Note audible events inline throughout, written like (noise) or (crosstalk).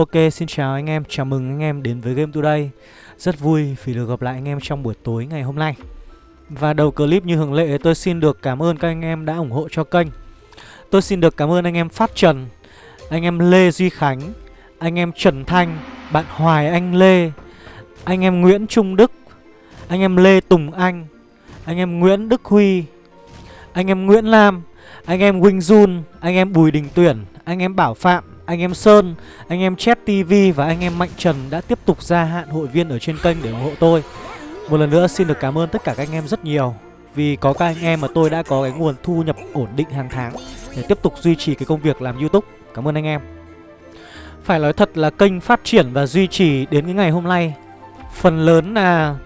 Ok, xin chào anh em, chào mừng anh em đến với Game Today Rất vui vì được gặp lại anh em trong buổi tối ngày hôm nay Và đầu clip như thường lệ tôi xin được cảm ơn các anh em đã ủng hộ cho kênh Tôi xin được cảm ơn anh em Phát Trần, anh em Lê Duy Khánh, anh em Trần Thanh, bạn Hoài Anh Lê Anh em Nguyễn Trung Đức, anh em Lê Tùng Anh, anh em Nguyễn Đức Huy, anh em Nguyễn Lam, anh em Wing Jun, anh em Bùi Đình Tuyển, anh em Bảo Phạm anh em Sơn, anh em Chat TV và anh em Mạnh Trần đã tiếp tục gia hạn hội viên ở trên kênh để ủng hộ tôi. Một lần nữa xin được cảm ơn tất cả các anh em rất nhiều vì có các anh em mà tôi đã có cái nguồn thu nhập ổn định hàng tháng để tiếp tục duy trì cái công việc làm YouTube. Cảm ơn anh em. Phải nói thật là kênh phát triển và duy trì đến cái ngày hôm nay phần lớn là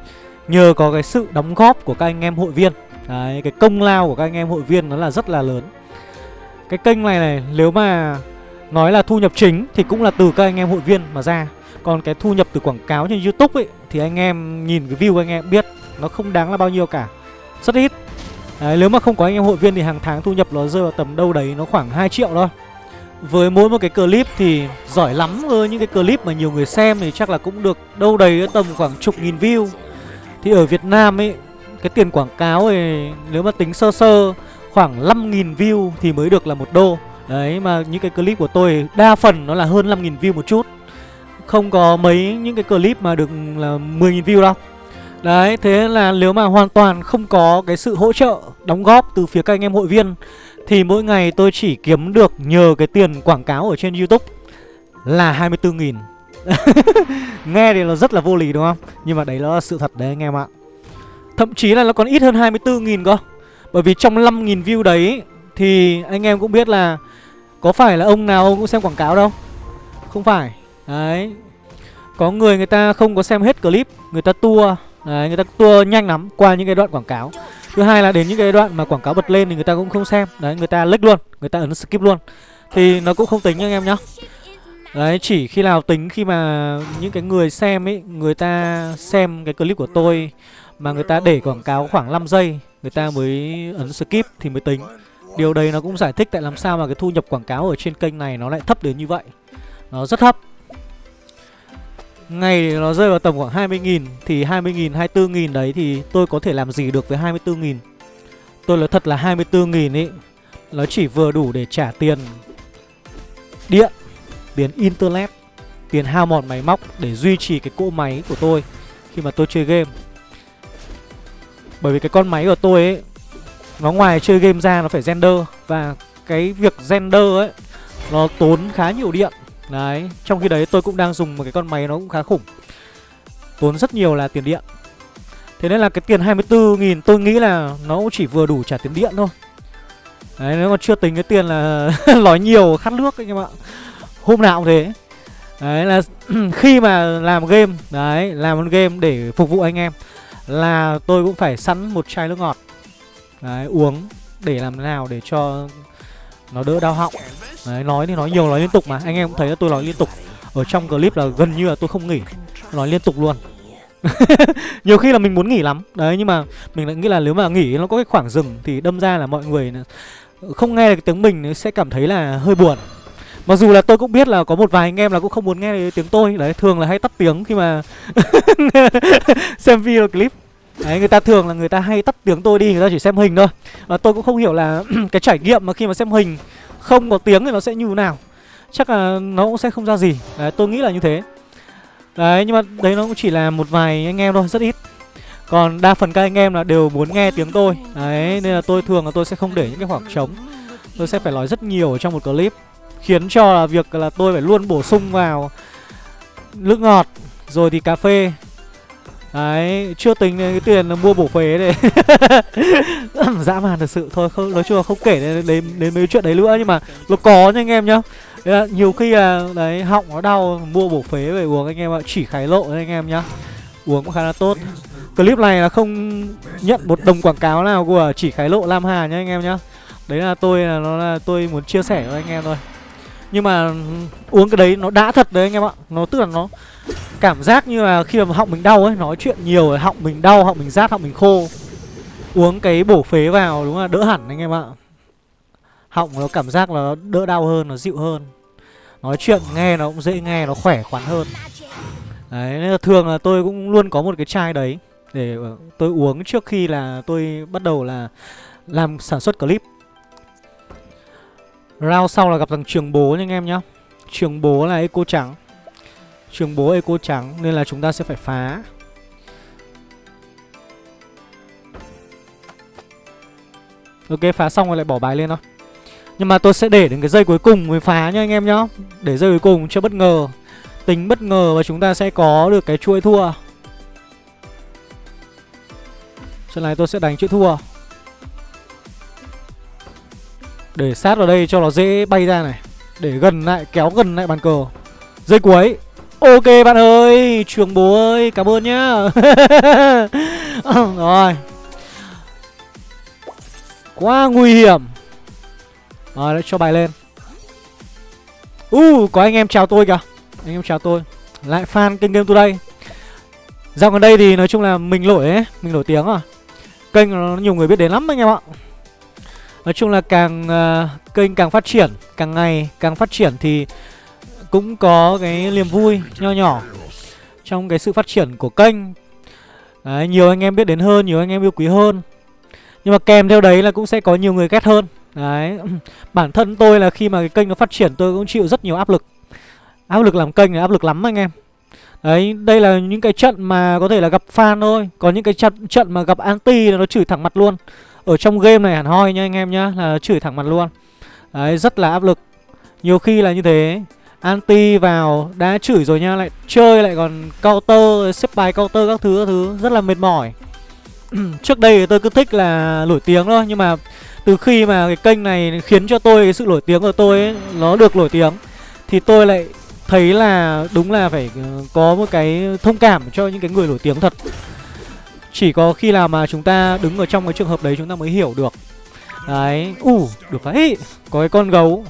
nhờ có cái sự đóng góp của các anh em hội viên. Đấy, cái công lao của các anh em hội viên nó là rất là lớn. Cái kênh này này nếu mà Nói là thu nhập chính thì cũng là từ các anh em hội viên mà ra. Còn cái thu nhập từ quảng cáo trên Youtube ấy Thì anh em nhìn cái view anh em biết Nó không đáng là bao nhiêu cả. Rất ít. Đấy, Nếu mà không có anh em hội viên thì hàng tháng thu nhập nó rơi vào tầm đâu đấy Nó khoảng 2 triệu thôi. Với mỗi một cái clip thì giỏi lắm ơ Những cái clip mà nhiều người xem thì chắc là cũng được đâu đấy tầm khoảng chục nghìn view. Thì ở Việt Nam ấy Cái tiền quảng cáo thì nếu mà tính sơ sơ Khoảng 5.000 view thì mới được là một đô. Đấy, mà những cái clip của tôi đa phần nó là hơn 5.000 view một chút. Không có mấy những cái clip mà được ừ, là 10.000 view đâu. Đấy, thế là nếu mà hoàn toàn không có cái sự hỗ trợ, đóng góp từ phía các anh em hội viên, Thì mỗi ngày tôi chỉ kiếm được nhờ cái tiền quảng cáo ở trên Youtube là 24.000 (laughs) Nghe thì nó rất là vô lý, đúng không? Nhưng mà đấy là sự thật đấy, anh em ạ. Thậm chí là nó còn ít hơn 24.000 cơ. Bởi vì trong 5.000 view đấy Thì anh em cũng biết là có phải là ông nào ông cũng xem quảng cáo đâu? Không phải. Đấy. Có người người ta không có xem hết clip Người ta tua. Đấy, người ta tua nhanh lắm qua những cái đoạn quảng cáo. Thứ hai là đến những cái đoạn mà quảng cáo bật lên thì người ta cũng không xem. Đấy, người ta lách luôn Người ta ấn skip luôn. Thì nó cũng không tính nha anh em nhá. Đấy, chỉ khi nào tính khi mà những cái người xem ấy Người ta xem cái clip của tôi Mà người ta để quảng cáo khoảng 5 giây Người ta mới ấn skip thì mới tính. Điều đấy nó cũng giải thích tại làm sao mà cái thu nhập quảng cáo ở trên kênh này nó lại thấp đến như vậy. Nó rất thấp. Ngày nó rơi vào tầm khoảng 20.000 Thì 20.000, 24.000 đấy thì tôi có thể làm gì được với 24.000 Tôi nói thật là 24.000 ý Nó chỉ vừa đủ để trả tiền Điện Tiền internet Tiền hao mòn máy móc để duy trì cái cỗ máy của tôi Khi mà tôi chơi game. Bởi vì cái con máy của tôi ấy nó ngoài chơi game ra nó phải render Và cái việc render ấy Nó tốn khá nhiều điện. Đấy, trong khi đấy tôi cũng đang dùng một cái con máy nó cũng khá khủng. Tốn rất nhiều là tiền điện. Thế nên là cái tiền 24.000 tôi nghĩ là nó cũng chỉ vừa đủ trả tiền điện thôi. Đấy, nếu mà chưa tính cái tiền là (laughs) nói nhiều khát nước anh em ạ Hôm nào cũng thế. Đấy là (clears throat) khi mà làm game Đấy, làm một game để phục vụ anh em Là tôi cũng phải sẵn một chai nước ngọt. Đấy, uống để làm nào để cho nó đỡ đau họng. Đấy, nói thì nói nhiều nói liên tục mà. Anh em cũng thấy là tôi nói liên tục. Ở trong clip là gần như là tôi không nghỉ. Nói liên tục luôn. (laughs) Nhiều khi là mình muốn nghỉ lắm. Đấy nhưng mà mình lại nghĩ là nếu mà nghỉ nó có cái khoảng dừng Thì đâm ra là mọi người không nghe được tiếng mình sẽ cảm thấy là hơi buồn. Mặc dù là tôi cũng biết là có một vài anh em là cũng không muốn nghe tiếng tôi. Đấy thường là hay tắt tiếng khi mà (laughs) xem video clip. Đấy, người ta thường là người ta hay tắt tiếng tôi đi, người ta chỉ xem hình thôi. Và tôi cũng không hiểu là (clears throat) cái trải nghiệm mà khi mà xem hình không có tiếng thì nó sẽ như thế nào. Chắc là nó cũng sẽ không ra gì. Đấy, tôi nghĩ là như thế. Đấy, nhưng mà đấy nó cũng chỉ là một vài anh em thôi, rất ít. Còn đa phần các anh em là đều muốn nghe tiếng tôi. Đấy, nên là tôi thường là tôi sẽ không để những cái khoảng trống. Tôi sẽ phải nói rất nhiều ở trong một clip Khiến cho là việc là tôi phải luôn bổ sung vào nước ngọt Rồi thì cà phê Đấy, chưa tính đến cái tiền mua bổ phế này. (laughs) Dã man thật sự Thôi không nói chung là không kể đến, đến, đến mấy chuyện đấy nữa Nhưng mà nó có nha anh em nhá. Là Nhiều khi là đấy họng nó đau Mua bổ phế về uống anh em ạ Chỉ khái lộ anh em nhá. Uống cũng khá là tốt. Clip này là không nhận một đồng quảng cáo nào của chỉ khái lộ Lam Hà nhá anh em nhá. Đấy là tôi là nó là tôi muốn chia sẻ với anh em thôi. Nhưng mà ừ, uống cái đấy nó đã thật đấy anh em ạ. Nó tức là nó Cảm giác như là khi mà họng mình đau ấy Nói chuyện nhiều rồi họng mình đau, họng mình rát, họng mình khô. Uống cái bổ phế vào đúng là đỡ hẳn anh em ạ. Họng nó cảm giác là đỡ đau hơn, nó dịu hơn. Nói chuyện nghe nó cũng dễ nghe, nó khỏe khoắn hơn. Đấy, nên là thường là tôi cũng luôn có một cái chai đấy Để ờ, tôi uống trước khi là tôi bắt đầu là làm sản xuất clip. Round sau là gặp thằng trường bố nha anh em nhá. Trường bố là eco trắng. Trường bố eco trắng Nên là chúng ta sẽ phải phá. Ok phá xong rồi lại bỏ bài lên thôi. Nhưng mà tôi sẽ để đến cái dây cuối cùng mới phá nha anh em nhá. Để dây cuối cùng cho bất ngờ. Tính bất ngờ và chúng ta sẽ có được cái chuỗi thua. Trận này tôi sẽ đánh chuỗi thua. Để sát vào đây cho nó dễ bay ra này. Để gần lại, kéo gần lại bàn cờ. Dây cuối. Ok bạn ơi Trường bố ơi, cảm ơn nhá. (laughs) Ờ, rồi. Quá nguy hiểm. Rồi, cho bài lên. Uh, có anh em chào tôi kìa. Anh em chào tôi. Lại fan kênh Game Today. Dạo gần đây thì nói chung là mình nổi ấy Mình nổi tiếng à. Kênh nó nhiều người biết đến lắm anh em ạ. Nói chung là càng uh, kênh càng phát triển Càng ngày càng phát triển thì cũng có cái niềm vui nho nhỏ Trong cái sự phát triển của kênh. Đấy, nhiều anh em biết đến hơn, nhiều anh em yêu quý hơn. Nhưng mà kèm theo đấy là cũng sẽ có nhiều người ghét hơn. Đấy, (clears throat) bản thân tôi là khi mà cái kênh nó phát triển tôi cũng chịu rất nhiều áp lực. Áp lực làm kênh là áp lực lắm anh em. Đấy, đây là những cái trận mà có thể là gặp fan thôi. Còn những cái trận, trận mà gặp anti là nó chửi thẳng mặt luôn. Ở trong game này hẳn hoi nha anh em nhá Là chửi thẳng mặt luôn. Đấy, rất là áp lực. Nhiều khi là như thế. Anti vào đã chửi rồi nha Lại chơi lại còn counter Xếp bài counter các thứ các thứ. Rất là mệt mỏi. (clears throat) Trước đây tôi cứ thích là nổi tiếng thôi Nhưng mà từ khi mà cái kênh này khiến cho tôi cái sự nổi tiếng của tôi ấy, Nó được nổi tiếng Thì tôi lại thấy là đúng là phải ờ, có một cái thông cảm cho những cái người nổi tiếng thật. Chỉ có khi nào mà chúng ta đứng ở trong cái trường hợp đấy chúng ta mới hiểu được. Đấy, ủ, uh, được đấy Có cái con gấu.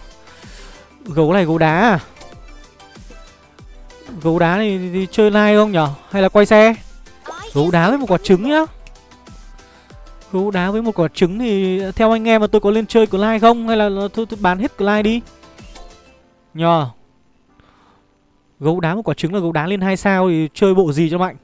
Gấu này gấu đá à? Gấu đá này thì, thì chơi live không nhở? Hay là quay xe? Gấu đá với một quả trứng nhá. Gấu đá với một quả trứng thì theo anh em mà tôi có lên chơi của live không? Hay là tôi, tôi bán hết của live đi? Nhờ. Gấu đá một quả trứng là gấu đá lên hai sao thì chơi bộ gì cho mạnh?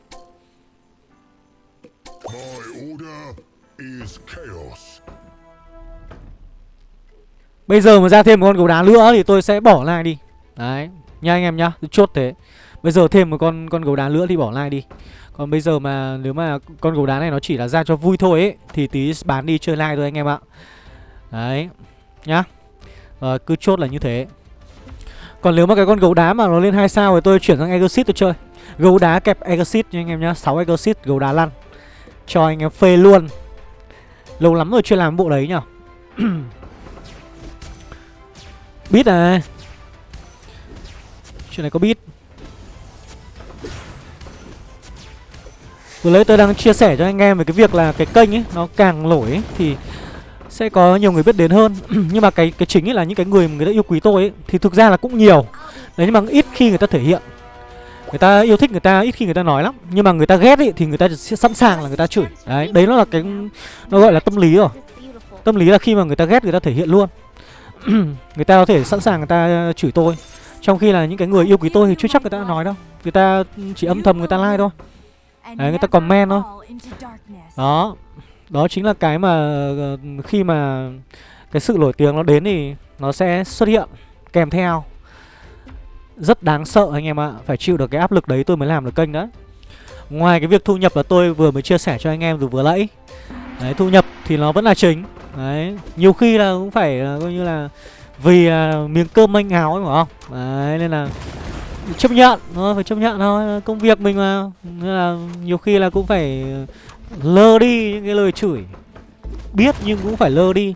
Bây giờ mà ra thêm một con gấu đá nữa thì tôi sẽ bỏ lại đi. Đấy Nha anh em nhá. Chốt thế. Bây giờ thêm một con con gấu đá nữa thì bỏ like đi. Còn bây giờ mà nếu mà con gấu đá này nó chỉ là ra cho vui thôi ấy, Thì tí bán đi chơi like thôi anh em ạ. Đấy, Nhá. Rồi cứ chốt là như thế. Còn nếu mà cái con gấu đá mà nó lên hai sao thì tôi chuyển sang Exit tôi chơi. Gấu đá kẹp Exit nha anh em nhá 6 Exit gấu đá lăn. Cho anh em phê luôn. Lâu lắm rồi chưa làm bộ đấy nhở? (clears throat) Bít à Chuyện này có bít. Vừa lấy tôi đang chia sẻ cho anh em về cái việc là cái kênh ấy Nó càng nổi ấy thì sẽ có nhiều người biết đến hơn nhưng mà cái cái chính ấy là những cái người mà người ta yêu quý tôi ấy thì thực ra là cũng nhiều đấy nhưng mà ít khi người ta thể hiện người ta yêu thích người ta ít khi người ta nói lắm nhưng mà người ta ghét ấy thì người ta sẽ sẵn sàng là người ta chửi đấy đấy nó là cái nó gọi là tâm lý rồi tâm lý là khi mà người ta ghét người ta thể hiện luôn người ta có thể sẵn sàng người ta chửi tôi trong khi là những cái người yêu quý tôi thì chưa chắc người ta nói đâu người ta chỉ âm thầm người ta like thôi đấy người ta comment thôi đó. Đó chính là cái mà ờ, khi mà cái sự nổi tiếng nó đến thì nó sẽ xuất hiện kèm theo. Rất đáng sợ anh em ạ Phải chịu được cái áp lực đấy tôi mới làm được kênh đấy. Ngoài cái việc thu nhập là tôi vừa mới chia sẻ cho anh em từ vừa nãy. Đấy thu nhập thì nó vẫn là chính. Đấy nhiều khi là cũng phải là coi như là Vì là miếng cơm manh áo ấy phải không? Đấy nên là chấp nhận thôi phải chấp nhận thôi. Công việc mình mà. Nên là nhiều khi là cũng phải lơ đi những cái lời chửi. Biết nhưng cũng phải lơ đi.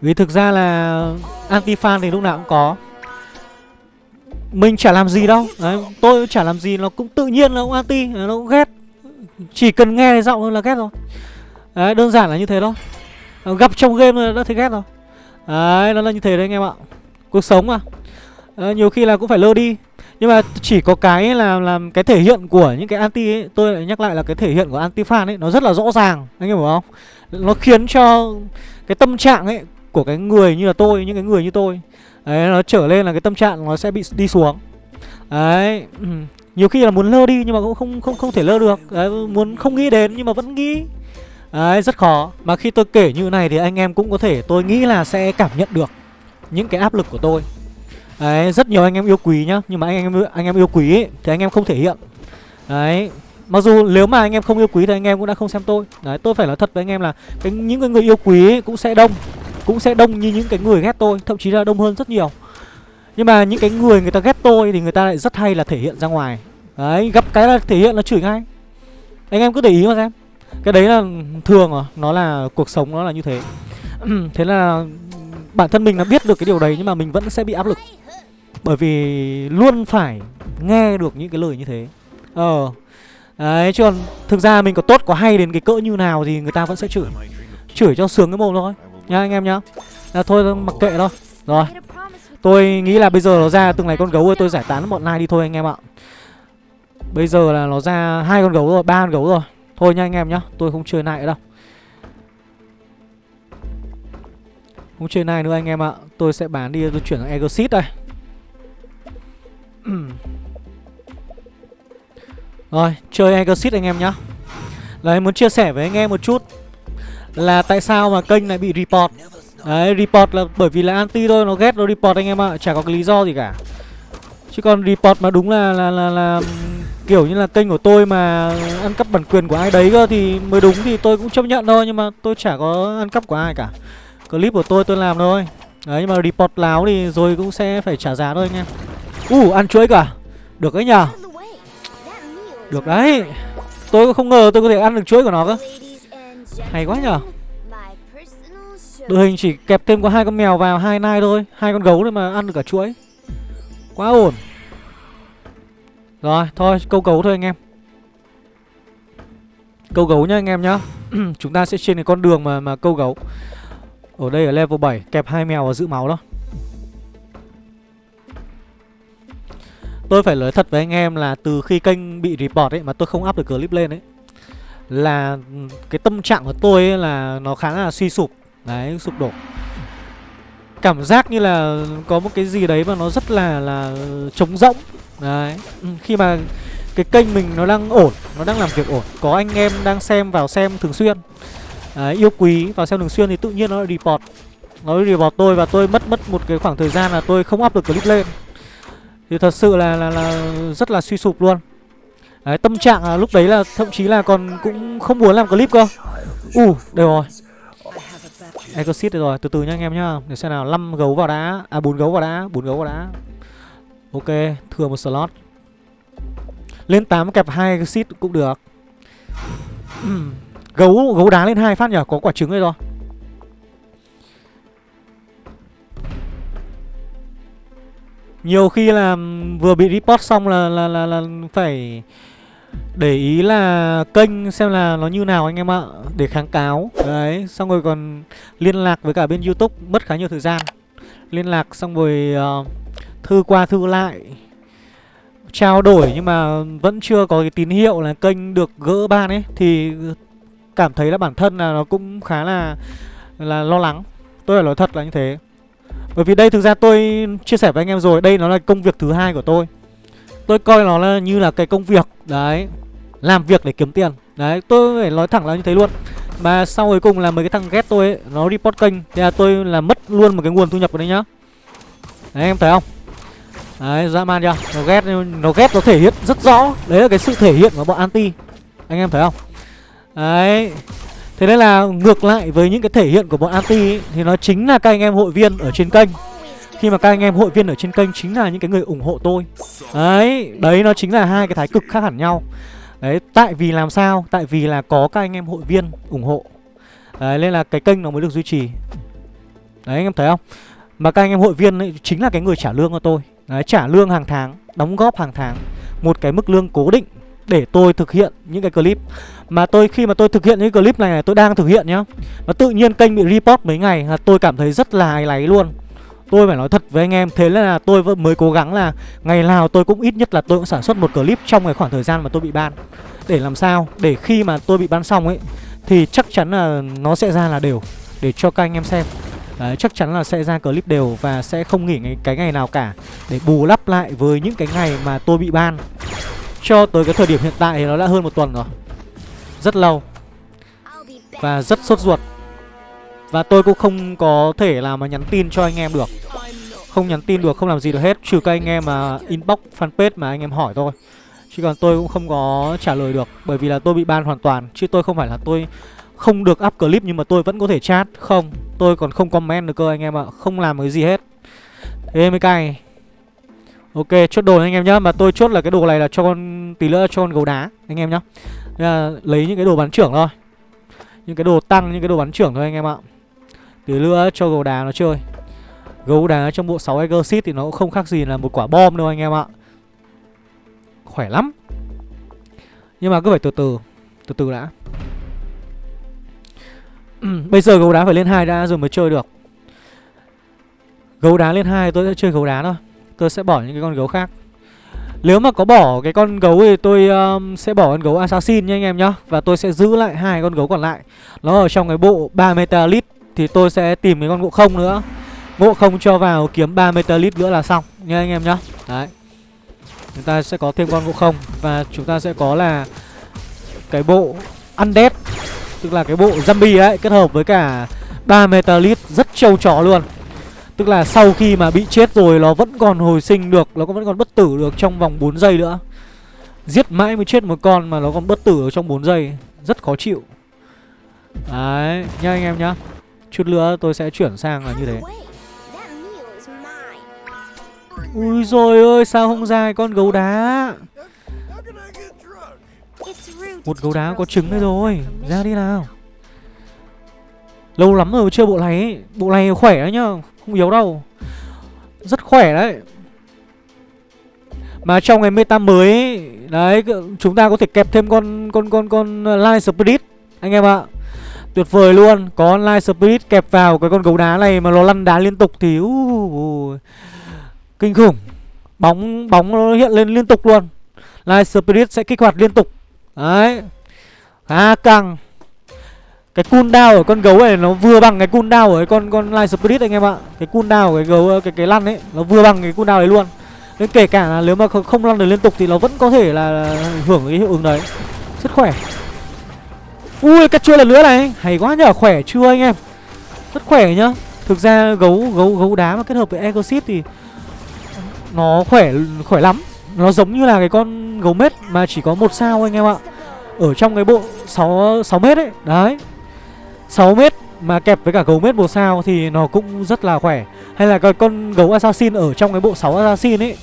Vì thực ra là anti fan thì lúc nào cũng có. Mình chả làm gì đâu. Đấy tôi chả làm gì. Nó cũng tự nhiên nó cũng anti nó cũng ghét. Chỉ cần nghe giọng thôi là ghét rồi. Đấy đơn giản là như thế thôi. Gặp trong game là đã thấy ghét rồi. Đấy nó là như thế đấy anh em ạ. Cuộc sống mà. À, nhiều khi là cũng phải lơ đi nhưng mà chỉ có cái là làm cái thể hiện của những cái anti ấy, Tôi lại nhắc lại là cái thể hiện của anti fan ấy, Nó rất là rõ ràng, Anh hiểu không? Nó khiến cho cái tâm trạng ấy Của cái người như là tôi, Những cái người như tôi, Đấy, nó trở lên là cái tâm trạng nó sẽ bị đi xuống. Đấy ừ. Nhiều khi là muốn lơ đi nhưng mà cũng không không không thể lơ được, Đấy, muốn không nghĩ đến nhưng mà vẫn nghĩ. Đấy, rất khó. Mà khi tôi kể như này thì anh em cũng có thể, tôi nghĩ là sẽ cảm nhận được Những cái áp lực của tôi. Đấy rất nhiều anh em yêu quý nhá Nhưng mà anh em anh em yêu quý ấy, thì anh em không thể hiện. Đấy Mặc dù nếu mà anh em không yêu quý thì anh em cũng đã không xem tôi. Đấy tôi phải nói thật với anh em là cái, Những cái người yêu quý ấy cũng sẽ đông Cũng sẽ đông như những cái người ghét tôi Thậm chí là đông hơn rất nhiều. Nhưng mà những cái người người ta ghét tôi Thì người ta lại rất hay là thể hiện ra ngoài. Đấy gặp cái là thể hiện là chửi ngay. Anh em cứ để ý mà xem. Cái đấy là ừ, thường à Nó là cuộc sống nó là như thế. (clears throat) Thế là bản thân mình là biết được cái điều đấy Nhưng mà mình vẫn sẽ bị áp lực. Bởi vì luôn phải nghe được những cái lời như thế. Ờ. Đấy chứ còn thực ra mình có tốt có hay đến cái cỡ như nào thì người ta vẫn sẽ chửi. Chửi cho sướng cái mồm thôi. Nha anh em nhá. Là Thôi mặc kệ thôi. Rồi. Tôi nghĩ là bây giờ nó ra từng này con gấu rồi tôi giải tán bọn này đi thôi anh em ạ. Bây giờ là nó ra hai con gấu rồi, ba con gấu rồi. Thôi nha anh em nhá, tôi không chơi lại đâu. Không chơi này nữa anh em ạ. Tôi sẽ bán đi, tôi chuyển sang Exit đây. (clears throat) Rồi, chơi Exit anh em nhá. Đấy, muốn chia sẻ với anh em một chút Là tại sao mà kênh lại bị report. Đấy, report là bởi vì là anti thôi, nó ghét nó report anh em ạ. Chả có cái lý do gì cả. Chứ còn report mà đúng là là, là, là kiểu như là kênh của tôi mà ăn cắp bản quyền của ai đấy cơ thì mới đúng thì tôi cũng chấp nhận thôi nhưng mà tôi chả có ăn cắp của ai cả. Clip của tôi tôi làm thôi. Đấy nhưng mà report láo thì rồi cũng sẽ phải trả giá thôi anh em. U uh, ăn chuối cả. Được đấy nhở? Được đấy. Tôi không ngờ tôi có thể ăn được chuối của nó cơ. Hay quá nhở? Đội hình chỉ kẹp thêm có hai con mèo vào hai nai thôi, hai con gấu thôi mà ăn được cả chuối. Quá ổn. Rồi, thôi, câu gấu thôi anh em Câu gấu nhá anh em nhá (clears throat) Chúng ta sẽ trên cái con đường mà mà câu gấu ở đây ở level 7 Kẹp hai mèo và giữ máu đó. Tôi phải nói thật với anh em là từ khi kênh bị report ấy Mà tôi không up được clip lên ấy Là cái tâm trạng của tôi ấy là nó khá là suy sụp. Đấy, sụp đổ. Cảm giác như là có một cái gì đấy mà nó rất là là trống rỗng. Đấy Khi mà cái kênh mình nó đang ổn Nó đang làm việc ổn Có anh em đang xem vào xem thường xuyên Đấy, yêu quý vào xem thường xuyên thì tự nhiên nó report. Nó report tôi và tôi mất mất một cái khoảng thời gian là tôi không up được clip lên. Thì thật sự là là, là rất là suy sụp luôn. Đấy, tâm trạng là lúc đấy là thậm chí là còn cũng không muốn làm clip cơ. U, uh, đều rồi. Exit rồi, từ từ nha anh em nhá. Để xem nào, 5 gấu vào đá À 4 gấu vào đá, 4 gấu vào đá. Ok, thừa một slot. Lên 8 kẹp hai exit cũng được. Gấu gấu đá lên hai phát nhỉ, có quả trứng đây rồi. Nhiều khi là vừa bị report xong là là là, là phải để ý là kênh xem là nó như nào anh em ạ Để kháng cáo. Đấy Xong rồi còn liên lạc với cả bên Youtube Mất khá nhiều thời gian. Liên lạc xong rồi uh, Thư qua thư lại Trao đổi nhưng mà vẫn chưa có cái tín hiệu là kênh được gỡ ban ấy Thì cảm thấy là bản thân là nó cũng khá là là lo lắng. Tôi phải nói thật là như thế. Bởi vì đây thực ra tôi chia sẻ với anh em rồi, Đây nó là công việc thứ hai của tôi. Tôi coi nó là như là cái công việc, Đấy, làm việc để kiếm tiền. Đấy, tôi phải nói thẳng là như thế luôn. Mà sau cuối cùng là mấy cái thằng ghét tôi ấy, Nó report kênh. Thế là tôi là mất luôn một cái nguồn thu nhập của đấy nhá. Đấy, em thấy không? Đấy, dã man chưa? Nó ghét nó ghét nó thể hiện rất rõ. Đấy là cái sự thể hiện của bọn anti. Anh em thấy không? Đấy. Thế nên là ngược lại với những cái thể hiện của bọn anti ấy, Thì nó chính là các anh em hội viên ở trên kênh. Khi mà các anh em hội viên ở trên kênh chính là những cái người ủng hộ tôi. Đấy, đấy nó chính là hai cái thái cực khác hẳn nhau. Đấy, tại vì làm sao? Tại vì là có các anh em hội viên ủng hộ. Đấy, nên là cái kênh nó mới được duy trì. Đấy, anh em thấy không? Mà các anh em hội viên ấy, chính là cái người trả lương cho tôi. Đấy, trả lương hàng tháng, đóng góp hàng tháng. Một cái mức lương cố định để tôi thực hiện những cái clip. Mà tôi khi mà tôi thực hiện những clip này, này tôi đang thực hiện nhá Và tự nhiên kênh bị report mấy ngày là tôi cảm thấy rất là áy náy luôn. Tôi phải nói thật với anh em Thế là tôi mới cố gắng là Ngày nào tôi cũng ít nhất là tôi cũng sản xuất một clip Trong cái khoảng thời gian mà tôi bị ban. Để làm sao? Để khi mà tôi bị ban xong ấy Thì chắc chắn là nó sẽ ra là đều Để cho các anh em xem. Đấy, chắc chắn là sẽ ra clip đều và sẽ không nghỉ cái, cái ngày nào cả để bù lắp lại với những cái ngày mà tôi bị ban. Cho tới cái thời điểm hiện tại thì nó đã hơn một tuần rồi. Rất lâu và rất sốt ruột. Và tôi cũng không có thể là mà nhắn tin cho anh em được. Không nhắn tin được, không làm gì được hết trừ các anh em mà inbox fanpage mà anh em hỏi thôi. Chứ còn tôi cũng không có trả lời được Bởi vì là tôi bị ban hoàn toàn Chứ tôi không phải là tôi không được up clip nhưng mà tôi vẫn có thể chat Không, tôi còn không comment được cơ anh em ạ Không làm cái gì hết Thế mới cay Ok, chốt đồ anh em nhá. Mà tôi chốt là cái đồ này là cho con Tí nữa cho con gấu đá anh em nhá. Là Lấy những cái đồ bắn trưởng thôi. Những cái đồ tăng, những cái đồ bắn trưởng thôi anh em ạ. Tí nữa cho gấu đá nó chơi. Gấu đá trong bộ 6 Exit thì nó cũng không khác gì là một quả bom đâu anh em ạ. Khỏe lắm. Nhưng mà cứ phải từ từ Từ từ đã. (clears throat) Bây giờ gấu đá phải lên hai đã rồi mới chơi được. Gấu đá lên hai tôi sẽ chơi gấu đá thôi. Tôi sẽ bỏ những cái con gấu khác. Nếu mà có bỏ cái con gấu thì tôi um, sẽ bỏ con gấu assassin nha anh em nhá. Và tôi sẽ giữ lại hai con gấu còn lại. Nó ở trong cái bộ 3 metalit Thì tôi sẽ tìm cái con ngộ không nữa. Ngộ không cho vào kiếm 3 metalit nữa là xong nha anh em nhá. Đấy. Chúng ta sẽ có thêm con ngộ không Và chúng ta sẽ có là Cái bộ Undead Tức là cái bộ zombie ấy Kết hợp với cả ba metalit rất trâu chó luôn. Tức là sau khi mà bị chết rồi Nó vẫn còn hồi sinh được, Nó vẫn còn bất tử được trong vòng 4 giây nữa. Giết mãi mới chết một con mà nó còn bất tử ở trong 4 giây. Rất khó chịu. Đấy, nha anh em nhá. Chút nữa tôi sẽ chuyển sang là như thế. Ui rồi ơi sao không ra con gấu đá? Một gấu đá có trứng đây rồi. Ra đi nào. Lâu lắm rồi chưa bộ này ấy. Bộ này khỏe đấy nhá. Không yếu đâu. Rất khỏe đấy. Mà trong cái meta mới ấy, Đấy chúng ta có thể kẹp thêm con Con con con Light Spirit Anh em ạ. Tuyệt vời luôn Có Light Spirit kẹp vào cái con gấu đá này Mà nó lăn đá liên tục thì uh, uh, Kinh khủng. Bóng bóng nó hiện lên liên tục luôn. Light Spirit sẽ kích hoạt liên tục. Đấy. Khá căng. Cái cooldown ở con gấu này nó vừa bằng cái cooldown ở con con Light Spirit anh em ạ. Cái cooldown của cái gấu cái cái lăn ấy Nó vừa bằng cái cooldown đấy luôn. Nên kể cả là nếu mà không lăn được liên tục Thì nó vẫn có thể là hưởng cái hiệu ứng đấy. Rất khỏe. Ui cắt chui lần nữa này Hay quá nhở khỏe chưa anh em? Rất khỏe nhá. Thực ra gấu gấu gấu đá mà kết hợp với Egosit thì nó khỏe khỏe lắm. Nó giống như là cái con gấu mết mà chỉ có một sao anh em ạ. Ở trong cái bộ 6, 6 mét ấy Đấy. 6 mét mà kẹp với cả gấu mết một sao thì nó cũng rất là khỏe. Hay là cái con gấu assassin ở trong cái bộ 6 assassin ấy,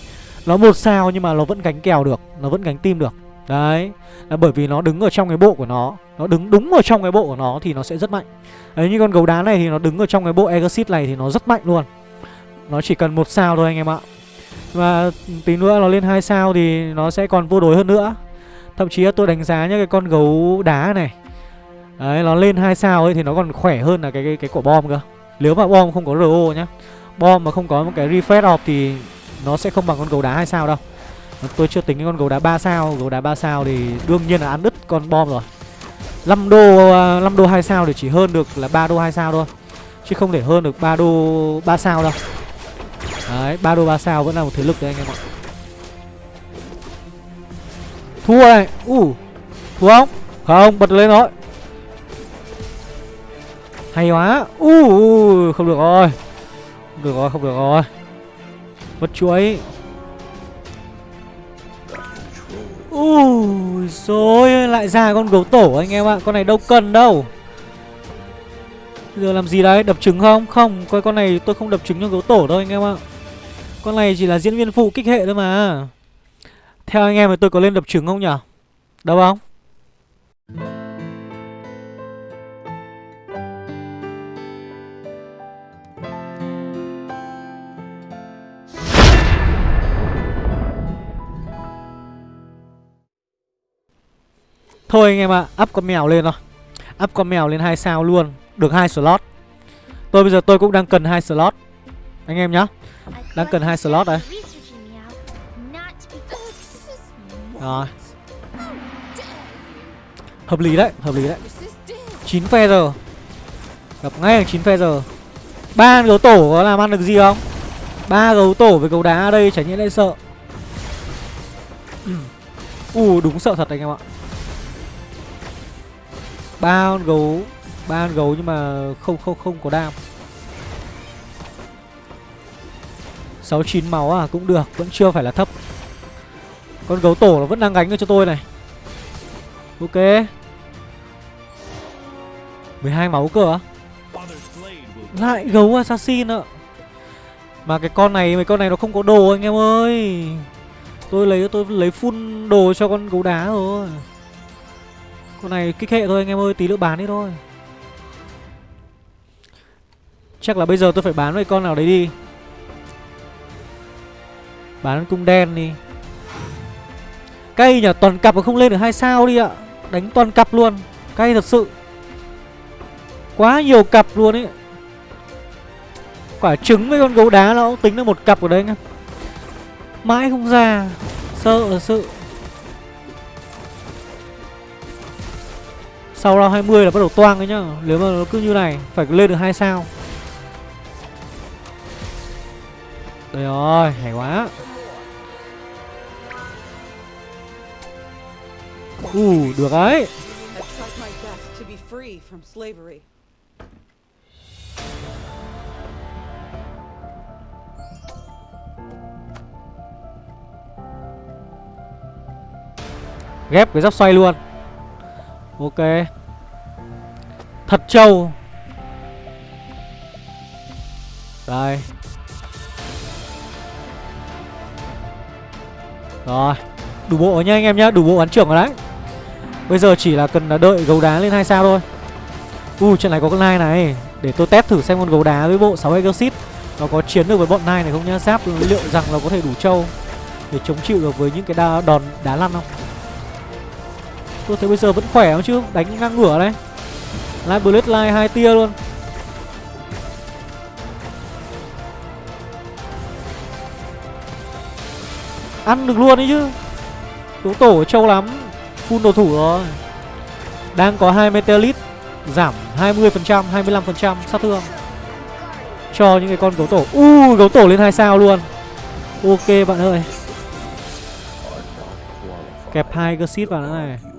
Nó một sao nhưng mà nó vẫn gánh kèo được, Nó vẫn gánh tim được. Đấy, là Bởi vì nó đứng ở trong cái bộ của nó Nó đứng đúng ở trong cái bộ của nó thì nó sẽ rất mạnh. Đấy, như con gấu đá này thì nó đứng ở trong cái bộ Exit này thì nó rất mạnh luôn. Nó chỉ cần một sao thôi anh em ạ. Và tí nữa nó lên hai sao thì nó sẽ còn vô đối hơn nữa. Thậm chí là tôi đánh giá nhá, cái con gấu đá này Đấy nó lên hai sao ấy thì nó còn khỏe hơn là cái cái, cái quả bom cơ Nếu mà bom không có RO nhá Bom mà không có một cái refresh off thì nó sẽ không bằng con gấu đá hai sao đâu Tôi chưa tính cái con gấu đá 3 sao Gấu đá 3 sao thì đương nhiên là ăn đứt con bom rồi 5 đô à, 5 đô 2 sao thì chỉ hơn được là 3 đô 2 sao thôi Chứ không thể hơn được 3 đô 3 sao đâu Đấy, 3 đô 3 sao vẫn là một thế lực đấy anh em ạ. Thua này. Uh. Thua không? Không, bật lên rồi. Hay quá. Uh, không được rồi. Không được rồi, không được rồi. Mất chuối. Ui rồi lại ra con gấu tổ anh em ạ Con này đâu cần đâu giờ làm gì đấy Đập trứng không Không coi con này tôi không đập trứng cho gấu tổ đâu anh em ạ con này chỉ là diễn viên phụ kích hệ thôi mà Theo anh em thì tôi có lên đập trứng không nhỉ Đâu không Thôi anh em ạ, à, up con mèo lên thôi. Up con mèo lên hai sao luôn Được hai slot. Tôi bây giờ tôi cũng đang cần hai slot. Anh em nhá đang cần hai slot đấy, Rồi. Hợp lý đấy, hợp lý đấy. 9 giờ, Gặp ngay là 9 giờ, ba gấu tổ có làm ăn được gì không? Ba gấu tổ với gấu đá ở đây chả nhẽ lại sợ. U đúng sợ thật anh em ạ ba con gấu ba con gấu nhưng mà không không không có đam. Sáu chín máu à cũng được, vẫn chưa phải là thấp. Con gấu tổ nó vẫn đang gánh được cho tôi này. Ok. 12 máu cơ á. Lại gấu assassin ạ. Mà cái con này, mấy con này nó không có đồ anh em ơi. Tôi lấy tôi lấy full đồ cho con gấu đá rồi con này kích hệ thôi, anh em ơi, tí nữa bán đi thôi. Chắc là bây giờ tôi phải bán với con nào đấy đi. Bán cung đen đi. Cay nhở toàn cặp mà không lên được hai sao đi ạ. Đánh toàn cặp luôn. Cay thật sự. Quá nhiều cặp luôn ấy. Quả trứng với con gấu đá nó cũng tính là một cặp ở đây anh em. Mãi không ra. Sợ sự. Sau round 20 là bắt đầu toang đấy nhá. Nếu mà nó cứ như này, Phải lên được hai sao. Đây rồi, Hay quá. Ừ được đấy Ghép cái giáp xoay luôn. Ok. Thật trâu. Đây. Rồi Đủ bộ nhá anh em nhá Đủ bộ bắn trưởng rồi đấy. Bây giờ chỉ là cần đợi gấu đá lên hai sao thôi. U trận này có con nai này. Để tôi test thử xem con gấu đá với bộ 6 Exorcist Nó có chiến được với bọn nai này không nhá. Giáp liệu rằng là có thể đủ trâu Để chống chịu được với những cái đa, đòn đá lăn không? Tôi thấy bây giờ vẫn khỏe không chứ Đánh ngang ngửa đấy Live Blade Live hai tia luôn. Ăn được luôn đấy chứ. Đấu tổ trâu lắm Full đồ thủ rồi. Đang có hai Meteorit Giảm 20%, 25% sát thương. Cho những cái con gấu tổ. U uh, gấu tổ lên hai sao luôn. Ok bạn ơi. Kẹp hai cơ vào nữa này.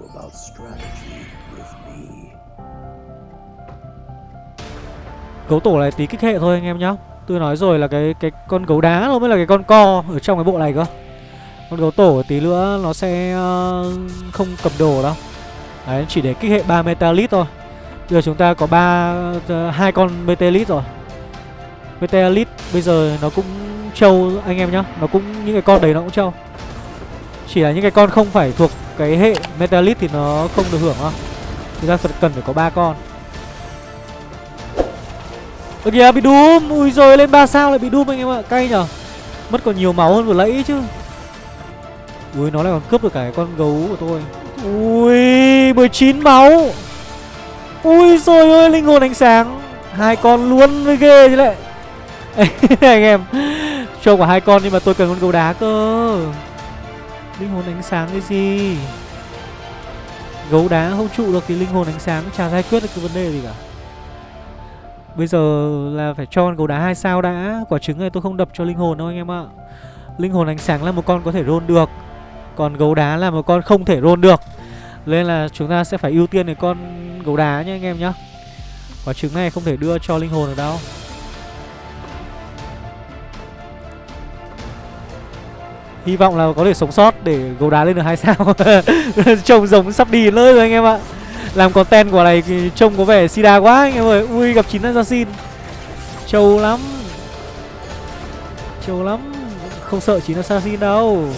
Gấu tổ này tí kích hệ thôi anh em nhá. Tôi nói rồi là cái cái con gấu đá nó mới là cái con co ở trong cái bộ này cơ. Con gấu tổ tí nữa nó sẽ uh, không cầm đồ đâu. Đấy chỉ để kích hệ 3 metalit thôi. Bây giờ chúng ta có ba uh, hai con metalit rồi. Metalit bây giờ nó cũng trâu anh em nhá. Nó cũng những cái con đấy nó cũng trâu. Chỉ là những cái con không phải thuộc cái hệ metalit thì nó không được hưởng thôi Chúng ta cần phải có ba con. Ơ kìa, bị Doom Ui rồi lên 3 sao lại bị Doom anh em ạ. Cay nhở. Mất còn nhiều máu hơn vừa nãy chứ. Ui, nó lại còn cướp được cả cái con gấu của tôi. Ui 19 máu. Ui rồi ơi, linh hồn ánh sáng. Hai con luôn mới ghê chứ lại. (laughs) Anh em, cho quả hai con nhưng mà tôi cần con gấu đá cơ. Linh hồn ánh sáng cái gì? Gấu đá không trụ được thì linh hồn ánh sáng chả giải quyết được cái vấn đề gì cả. Bây giờ là phải cho con gấu đá hai sao đã. Quả trứng này tôi không đập cho linh hồn đâu anh em ạ. Linh hồn ánh sáng là một con có thể roll được. Còn gấu đá là một con không thể roll được. Nên là chúng ta sẽ phải ưu tiên cái con gấu đá nhé anh em nhá. Quả trứng này không thể đưa cho linh hồn được đâu. Hy vọng là có thể sống sót để gấu đá lên được hai sao. (laughs) Trông giống sắp đi lơi rồi anh em ạ làm content của này trông có vẻ sida quá anh em ơi. Ui, gặp chín assassin. Trâu lắm. Trâu lắm. Không sợ 9 assassin đâu.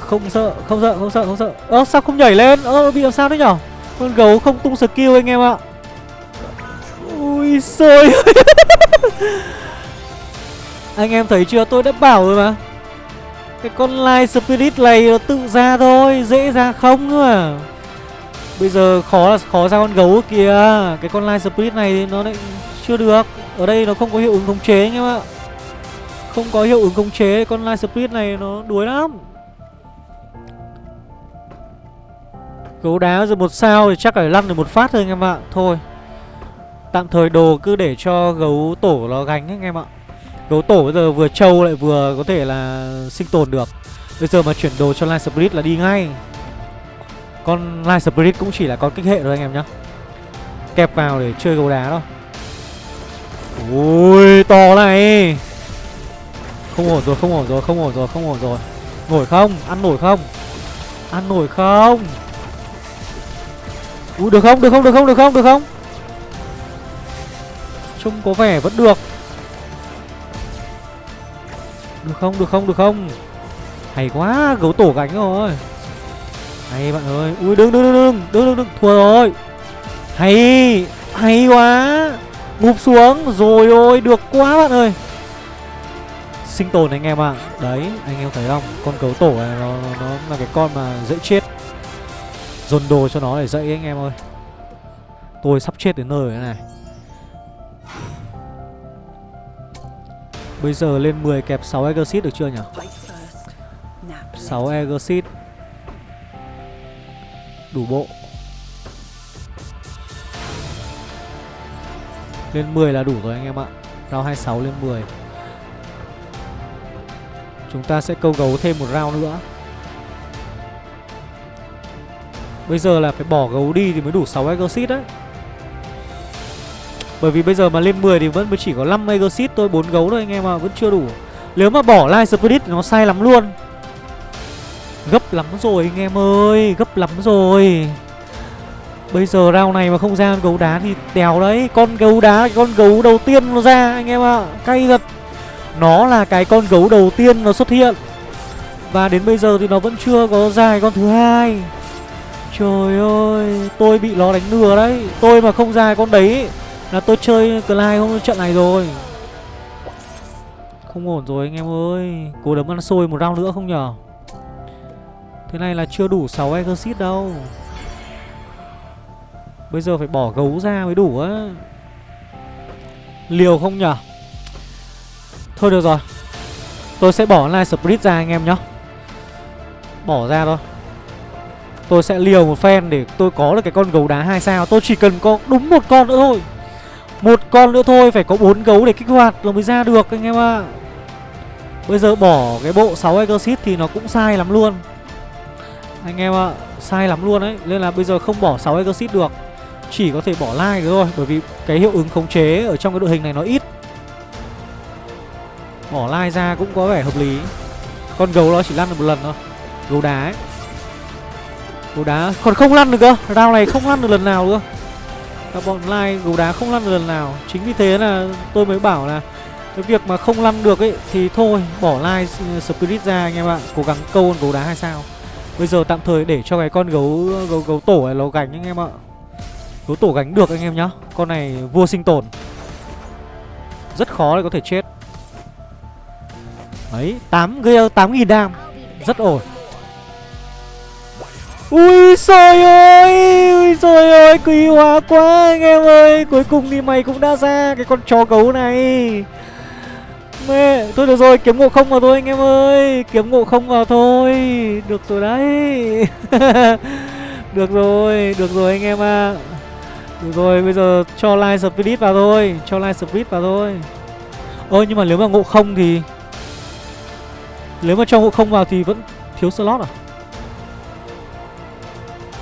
Không sợ không sợ không sợ không sợ. Ơ, sao không nhảy lên? Ơ, bị làm sao đấy nhở? Con gấu không tung skill anh em ạ. Ui, xôi. (laughs) Anh em thấy chưa? Tôi đã bảo rồi mà. Cái con light spirit này nó tự ra thôi, dễ ra không nữa Bây giờ khó là khó ra con gấu kìa. Cái con Light Spirit này nó lại chưa được. Ở đây nó không có hiệu ứng khống chế anh em ạ. Không có hiệu ứng khống chế, Con Light Spirit này nó đuối lắm. Gấu đá rồi một sao thì chắc phải lăn được một phát thôi anh em ạ. Thôi, Tạm thời đồ cứ để cho gấu tổ nó gánh anh em ạ. Gấu tổ bây giờ vừa trâu lại vừa có thể là sinh tồn được. Bây giờ mà chuyển đồ cho Light Spirit là đi ngay. Con Light Spirit cũng chỉ là con kích hệ thôi anh em nhá. Kẹp vào để chơi gấu đá thôi. Ui, to này. Không ổn rồi, không ổn rồi, không ổn rồi, không ổn rồi. Nổi không? Ăn nổi không? Ăn nổi không? Ui, được không? Được không? Được không? Được không? Được không? Trông có vẻ vẫn được. Được không? Được không? Được không? Hay quá, gấu tổ gánh rồi. Hay bạn ơi. Ui đừng đừng đừng đừng đừng đừng, đừng. thua rồi. Hay Hay quá. Ngụp xuống. Rồi ôi được quá bạn ơi. Sinh tồn anh em ạ. À. Đấy anh em thấy không? Con gấu tổ này nó, nó, nó là cái con mà dễ chết. Dồn đồ cho nó để dậy anh em ơi. Tôi sắp chết đến nơi rồi này. Bây giờ lên 10 kẹp 6 Exit được chưa nhỉ? 6 Exit Đủ bộ. Lên 10 là đủ rồi anh em ạ. Round 26 lên 10 Chúng ta sẽ câu gấu thêm một round nữa. Bây giờ là phải bỏ gấu đi thì mới đủ 6 Exit đấy. Bởi vì bây giờ mà lên 10 thì vẫn mới chỉ có 5 Exit thôi 4 gấu thôi anh em ạ, Vẫn chưa đủ. Nếu mà bỏ Light Spirit thì nó sai lắm luôn. Gấp lắm rồi anh em ơi, Gấp lắm rồi. Bây giờ round này mà không ra con gấu đá thì đèo đấy. Con gấu đá, con gấu đầu tiên nó ra anh em ạ. À. Cay thật. Nó là cái con gấu đầu tiên nó xuất hiện. Và đến bây giờ thì nó vẫn chưa có ra con thứ hai. Trời ơi, Tôi bị nó đánh lừa đấy. Tôi mà không ra con đấy Là tôi chơi Clyde không trận này rồi. Không ổn rồi anh em ơi. Cố đấm ăn xôi một round nữa không nhở? Thế này là chưa đủ 6 exit đâu. Bây giờ phải bỏ gấu ra mới đủ á. Liều không nhở? Thôi được rồi. Tôi sẽ bỏ live Spirit ra anh em nhá. Bỏ ra thôi. Tôi sẽ liều một phen để tôi có được cái con gấu đá hai sao. Tôi chỉ cần có đúng một con nữa thôi. Một con nữa thôi, Phải có bốn gấu để kích hoạt là mới ra được anh em ạ. Bây giờ bỏ cái bộ 6 Exit thì nó cũng sai lắm luôn. Anh em ạ, Sai lắm luôn đấy Nên là bây giờ không bỏ 6 Exit được. Chỉ có thể bỏ like thôi, Bởi vì cái hiệu ứng khống chế ở trong cái đội hình này nó ít. Bỏ like ra cũng có vẻ hợp lý. Con gấu nó chỉ lăn được một lần thôi. Gấu đá ấy. Gấu đá, còn không lăn được cơ. Round này không lăn được lần nào nữa Các bọn like gấu đá không lăn được lần nào. Chính vì thế là tôi mới bảo là Cái việc mà không lăn được ấy, Thì thôi, bỏ like uh, spirit ra anh em ạ. Cố gắng câu con gấu đá hay sao? Bây giờ tạm thời để cho cái con gấu gấu, gấu tổ này nó gánh anh em ạ. Gấu tổ gánh được anh em nhá. Con này vua sinh tồn. Rất khó để có thể chết. Đấy 8 gây 8 nghìn đam. Rất ổn. Ui trời ơi Ui trời ơi quý hóa quá anh em ơi. Cuối cùng thì mày cũng đã ra Cái con chó gấu này mê Thôi được rồi kiếm ngộ không vào thôi anh em ơi. Kiếm ngộ không vào thôi. Được rồi đấy. (laughs) Được rồi Được rồi anh em ạ. À. Được rồi, bây giờ cho Light Spirit vào thôi. Cho Light Spirit vào thôi. Ơ nhưng mà nếu mà ngộ không thì Nếu mà cho ngộ không vào thì vẫn thiếu slot à?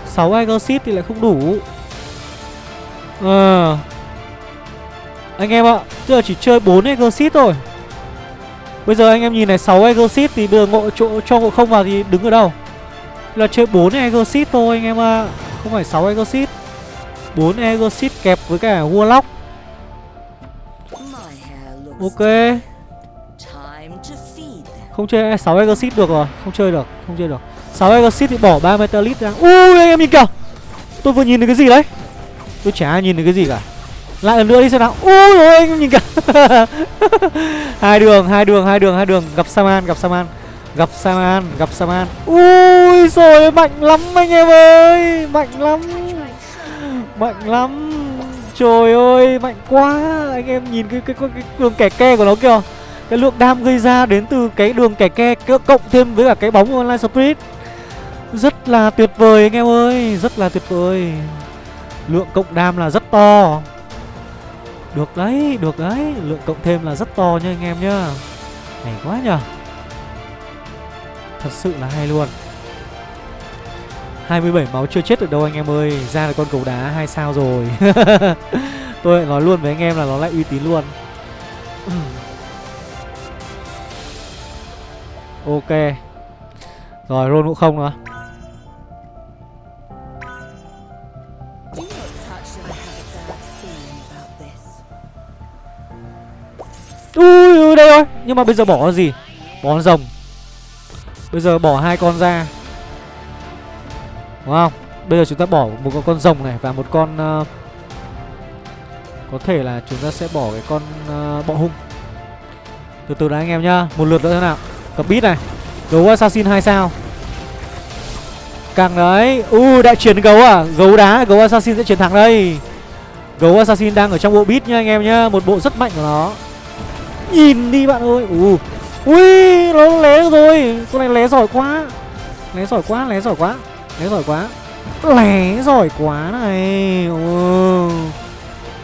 6 Exit thì lại không đủ. Ờ. À. Anh em ạ Tức là chỉ chơi 4 Exit thôi. Bây giờ anh em nhìn này 6 Exit thì bây giờ ngộ chỗ cho ngộ không vào thì đứng ở đâu? Là chơi 4 Exit thôi anh em ạ À. Không phải 6 Exit 4 Exit kẹp với cả Warlock. Ok. Không chơi à, 6 Exit được rồi, Không chơi được, Không chơi được. 6 Exit thì bỏ 3 Metalit ra. Ui, anh em nhìn kìa. Tôi vừa nhìn thấy cái gì đấy? Tôi chả nhìn thấy cái gì cả. Lại lần nữa đi xem nào. Ui ôi anh nhìn cả (laughs) Hai đường hai đường hai đường hai đường. Gặp Saman gặp Saman. Gặp Saman gặp Saman. Ui rồi mạnh lắm anh em ơi. Mạnh lắm. Mạnh lắm. Trời ơi mạnh quá. Anh em nhìn cái, cái, cái, cái đường kẻ ke của nó kìa. Cái lượng đam gây ra đến từ cái đường kẻ ke Cộng thêm với cả cái bóng online spirit. Rất là tuyệt vời anh em ơi Rất là tuyệt vời. Lượng cộng đam là rất to. Được đấy, được đấy. Lượng cộng thêm là rất to nha anh em nhá. Hay quá nhờ. Thật sự là hay luôn. 27 máu chưa chết được đâu anh em ơi. Ra là con cầu đá hai sao rồi. (laughs) Tôi lại nói luôn với anh em là nó lại uy tín luôn. (clears throat) Ok. Rồi roll cũng không nữa. Ui, ui đây rồi Nhưng mà bây giờ bỏ con gì? Bỏ con rồng. Bây giờ bỏ hai con ra Đúng không? Bây giờ chúng ta bỏ một con, con rồng này Và một con uh, Có thể là chúng ta sẽ bỏ cái con uh, bọ hung. Từ từ đã anh em nhá. Một lượt nữa thế nào? Cặp bít này. Gấu assassin 2 sao? Càng đấy. U đại chiến gấu à? Gấu đá Gấu assassin sẽ chiến thắng đây. Gấu assassin đang ở trong bộ bít nha anh em nhá. Một bộ rất mạnh của nó. Nhìn đi bạn ơi. Ù Ui, nó lé rồi. Con này lé giỏi quá. Lé giỏi quá, lé giỏi quá. Lé giỏi quá. Lé giỏi quá này. Ừ.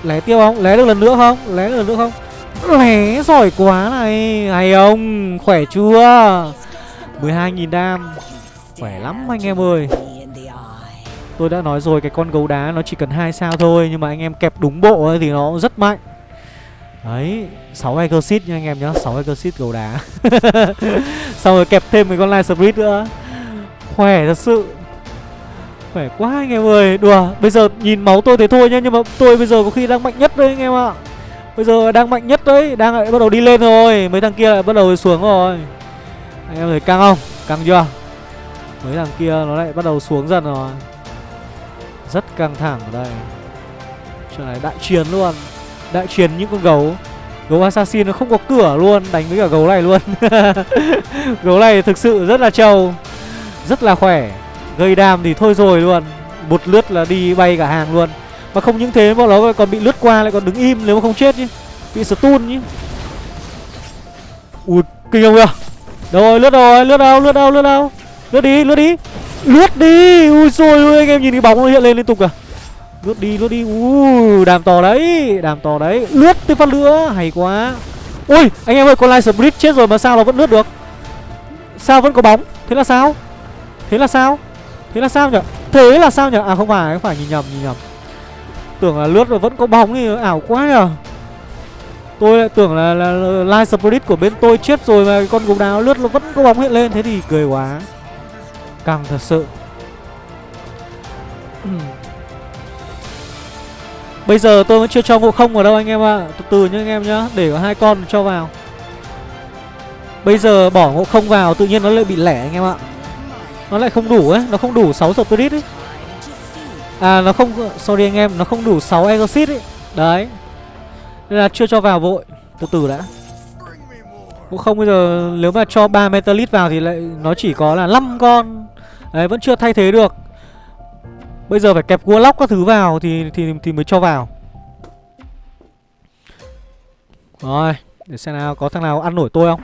Lé tiêu không? Lé được lần nữa không? Lé được lần nữa không? Lé giỏi quá này. Hay ông Khỏe chưa? 12.000 đam. Khỏe lắm anh em ơi. Tôi đã nói rồi, cái con gấu đá nó chỉ cần hai sao thôi, Nhưng mà anh em kẹp đúng bộ ấy thì nó rất mạnh. Đấy 6 Exit nha anh em nhá 6 Exit gấu đá. (laughs) Xong rồi kẹp thêm mấy con Light Spirit nữa. Khỏe thật sự. Khỏe quá anh em ơi. Đùa, Bây giờ nhìn máu tôi thế thôi nhá, Nhưng mà tôi bây giờ có khi đang mạnh nhất đấy anh em ạ. Bây giờ đang mạnh nhất đấy, Đang lại bắt đầu đi lên rồi. Mấy thằng kia lại bắt đầu xuống rồi. Anh em thấy căng không? Căng chưa? Mấy thằng kia nó lại bắt đầu xuống dần rồi. Rất căng thẳng ở đây. Chuyện này đại chiến luôn. Đại chiến những con gấu. Gấu assassin nó không có cửa luôn, Đánh với cả gấu này luôn. (laughs) Gấu này thực sự rất là trâu, Rất là khỏe. Gây đam thì thôi rồi luôn Một lướt là đi bay cả hàng luôn. Mà không những thế, bọn nó còn bị lướt qua, lại còn đứng im nếu mà không chết chứ, Bị stun chứ. Ui, kinh không kìa Đâu rồi, lướt rồi, lướt đâu lướt đâu lướt đâu. Lướt đi lướt đi. Lướt đi. Ui xôi ui anh em nhìn cái bóng nó hiện lên liên tục à. Lướt đi lướt đi. Ui đàm to đấy Đàm to đấy. Lướt tiếp phát nữa Hay quá. Ui anh em ơi con Light Split chết rồi mà sao nó vẫn lướt được? Sao vẫn có bóng? Thế là sao? Thế là sao? Thế là sao nhở? Thế là sao nhở? À không phải không phải nhìn nhầm nhìn nhầm. Tưởng là lướt rồi vẫn có bóng thì ảo quá nhở. Tôi lại tưởng là, là, là Light Spirit của bên tôi chết rồi mà con gấu đáo lướt nó vẫn có bóng hiện lên. Thế thì cười quá. Căng thật sự. Bây giờ tôi vẫn chưa cho ngộ không vào đâu anh em ạ. À. Từ từ nhá anh em nhá, Để có hai con cho vào. Bây giờ bỏ ngộ không vào, Tự nhiên nó lại bị lẻ anh em ạ. Nó lại không đủ ấy, Nó không đủ 6 spirit ấy. À nó không, Sorry anh em, Nó không đủ 6 exit ấy. Đấy. Nên là chưa cho vào vội. Từ từ đã. Ngộ không bây giờ, Nếu mà cho 3 metalit vào Thì lại, nó chỉ có là 5 con. Đấy, vẫn chưa thay thế được. Bây giờ phải kẹp cua lóc các thứ vào thì thì thì mới cho vào. Rồi, để xem nào có thằng nào ăn nổi tôi không?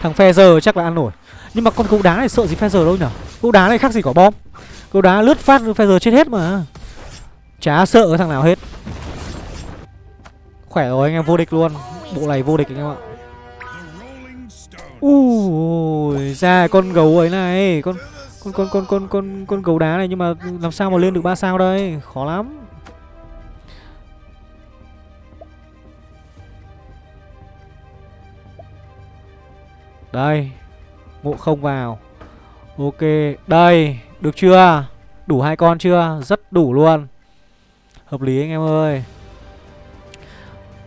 Thằng phe giờ chắc là ăn nổi. Nhưng mà con gấu đá này sợ gì phe giờ đâu nhở? Gấu đá này khác gì quả bom. Gấu đá lướt phát phe giờ chết hết mà. Chả sợ cái thằng nào hết. Khỏe rồi anh em vô địch luôn. Bộ này vô địch anh em ạ. Ui, ra con gấu ấy này, con con con con con con con gấu đá này nhưng mà làm sao mà lên được ba sao đây? Khó lắm. Đây, ngộ không vào. Ok, đây, được chưa? Đủ hai con chưa? Rất đủ luôn. Hợp lý anh em ơi.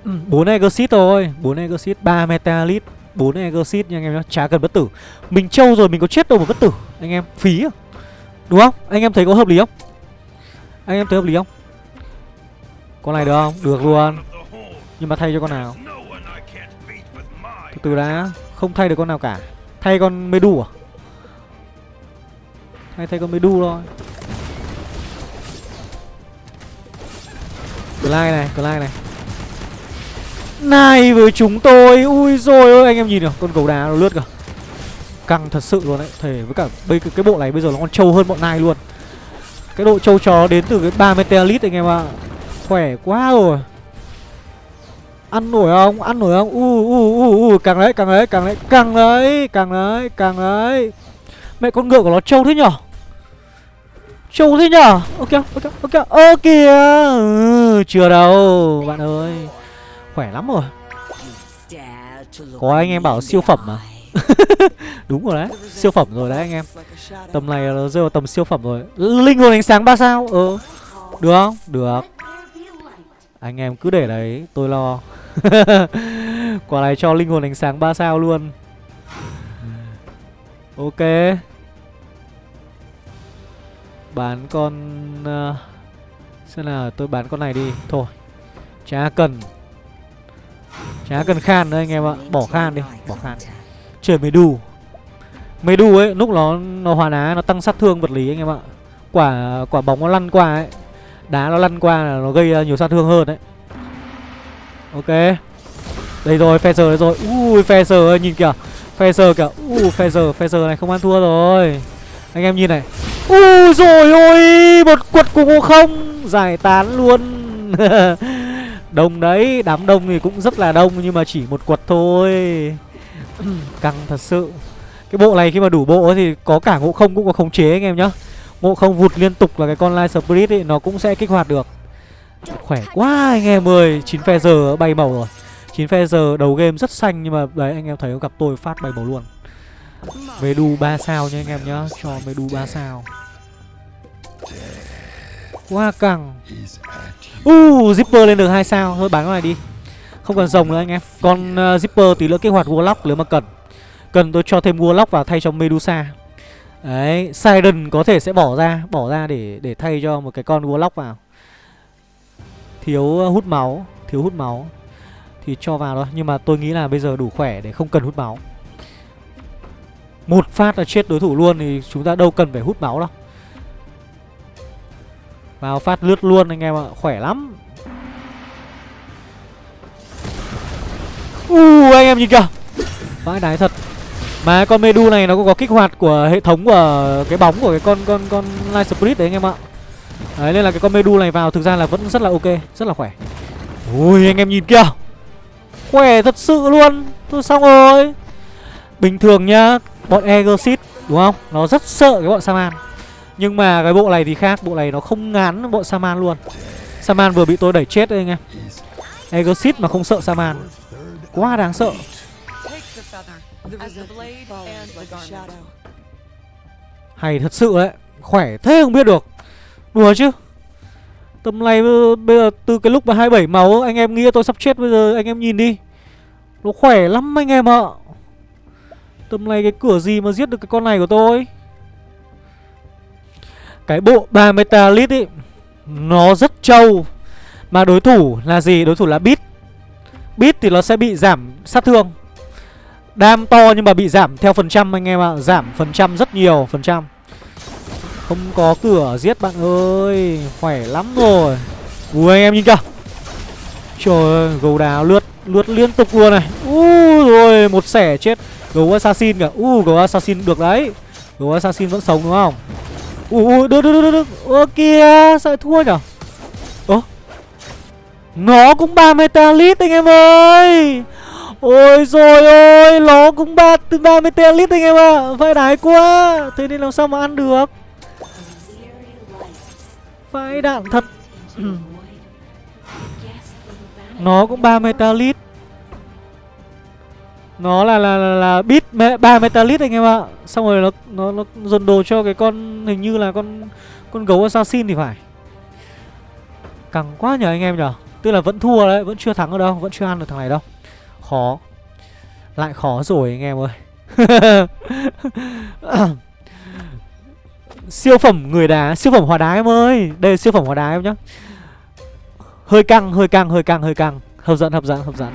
Ừ, bốn exit thôi. Bốn exit ba metalit 4 exit nha anh em nhá Chả cần bất tử Mình trâu rồi mình có chết đâu mà bất tử Anh em phí à Đúng không? Anh em thấy có hợp lý không? Anh em thấy hợp lý không? Con này được không? Được luôn Nhưng mà thay cho con nào? Từ từ đã Không thay được con nào cả Thay con Medu à? Thay thay con Medu thôi Glide này, Glide này này với chúng tôi Ui rồi ôi anh em nhìn nào Con gấu đá nó lướt kìa Căng thật sự luôn đấy Thể với cả bây cái, bộ này bây giờ nó còn trâu hơn bọn này luôn Cái độ trâu chó đến từ cái 3 Meteorite anh em ạ à. Khỏe quá rồi Ăn nổi không? Ăn nổi không? U u u u càng đấy, càng đấy, càng đấy, càng đấy, càng đấy, càng đấy. Mẹ con ngựa của nó trâu thế nhở? Trâu thế nhở? Ok, ok, ok. Ơ kìa. Ừ, chưa đâu, bạn ơi. Khỏe lắm rồi. Có anh em bảo siêu phẩm mà. (laughs) Đúng rồi đấy. Siêu phẩm rồi đấy anh em. Tầm này nó rơi vào tầm siêu phẩm rồi. Linh hồn ánh sáng 3 sao. Ờ. Được không? Được. Anh em cứ để đấy, tôi lo. (laughs) Quả này cho linh hồn ánh sáng 3 sao luôn. Ok. Bán con uh, xem nào, tôi bán con này đi. Thôi. Chả cần. Chả cần khan nữa anh em ạ. Bỏ khan đi, bỏ khan. Chơi medu đu. Đu ấy, lúc nó nó hoàn á nó tăng sát thương vật lý anh em ạ. Quả quả bóng nó lăn qua ấy, đá nó lăn qua là nó gây ờ, nhiều sát thương hơn đấy. Ok. Đây rồi, Phaser đây rồi. Ui, Phaser ơi, nhìn kìa. Phaser kìa. Ui, Phaser, Phaser này không ăn thua rồi. Anh em nhìn này. Ui rồi ôi, một quật của ngộ không giải tán luôn. (laughs) đông đấy, đám đông thì cũng rất là đông nhưng mà chỉ một quật thôi. (clears throat) Căng thật sự. Cái bộ này khi mà đủ bộ thì có cả ngộ không cũng có khống chế anh em nhá. Ngộ không vụt liên tục là cái con Light Spirit ấy nó cũng sẽ kích hoạt được. Khỏe quá anh em ơi 9 phe giờ bay màu rồi 9 phe giờ đầu game rất xanh Nhưng mà đấy anh em thấy gặp tôi phát bay màu luôn Medu 3 sao nha anh em nhá Cho Medu 3 sao Quá căng Uh, Zipper lên được hai sao. Thôi bán con này đi. Không cần rồng nữa anh em. Con uh, ờ, Zipper tí nữa kích hoạt Warlock nếu mà cần. Cần tôi cho thêm Warlock vào thay cho Medusa. Đấy Siren có thể sẽ bỏ ra Bỏ ra để để thay cho một cái con Warlock vào. Thiếu ờ, hút máu thiếu hút máu. Thì cho vào thôi nhưng mà tôi nghĩ là bây giờ đủ khỏe để không cần hút máu. Một phát là chết đối thủ luôn thì chúng ta đâu cần phải hút máu đâu vào phát lướt luôn anh em ạ khỏe lắm. U uh, anh em nhìn kìa. Vãi đái thật. Mà con medu này nó cũng có kích hoạt của hệ thống của cái bóng của cái con con con light spirit đấy anh em ạ. Đấy nên là cái con Medu này vào thực ra là vẫn rất là ok Rất là khỏe. Ui anh em nhìn kìa. Khỏe thật sự luôn. Thôi xong rồi. Bình thường nhá Bọn Egosit đúng không? Nó rất sợ cái bọn Saman. Nhưng mà cái bộ này thì khác, Bộ này nó không ngán bộ Saman luôn. Saman vừa bị tôi đẩy chết đấy anh em. Egosit mà không sợ Saman. Quá đáng sợ. Hay thật sự đấy, Khỏe thế không biết được. Đùa chứ. Tầm này bây bây giờ từ cái lúc mà 27 máu, Anh em nghĩ tôi sắp chết, bây giờ anh em nhìn đi. Nó khỏe lắm anh em ạ. Tầm này cái cửa gì mà giết được cái con này của tôi? Cái bộ 3 metalit ấy Nó rất trâu. Mà đối thủ là gì? Đối thủ là Beat. Beat thì nó sẽ bị giảm sát thương. Đam to nhưng mà bị giảm theo phần trăm anh em ạ. Giảm phần trăm rất nhiều, phần trăm. Không có cửa giết bạn ơi, Khỏe lắm rồi. Ui, anh em nhìn kìa. Trời ơi, gấu đào lướt Lướt liên tục luôn này. Ui rồi một sẻ chết. Gấu assassin kìa. Ui gấu assassin được đấy. Gấu assassin vẫn sống đúng không? Ui ui được được được được Ơ kìa sao lại thua nhở? Ơ? Nó cũng 3 metalit anh em ơi. Ôi rồi ôi, Nó cũng ba từ 3 metalit anh em ạ. À. Phải đái quá. Thế nên làm sao mà ăn được? Vãi đạn thật. (clears throat) Nó cũng 3 metalit nó là là là, là bit me, 3 metalit anh em ạ. Xong rồi nó nó nó dồn đồ cho cái con hình như là con con gấu assassin thì phải. Căng quá nhờ anh em nhở Tức là vẫn thua đấy, vẫn chưa thắng ở đâu, vẫn chưa ăn được thằng này đâu. Khó. Lại khó rồi anh em ơi. (laughs) Siêu phẩm người đá Siêu phẩm hóa đá em ơi. Đây là siêu phẩm hóa đá em nhá. Hơi căng, hơi căng, hơi căng, hơi căng. Hấp dẫn, hấp dẫn, hấp dẫn.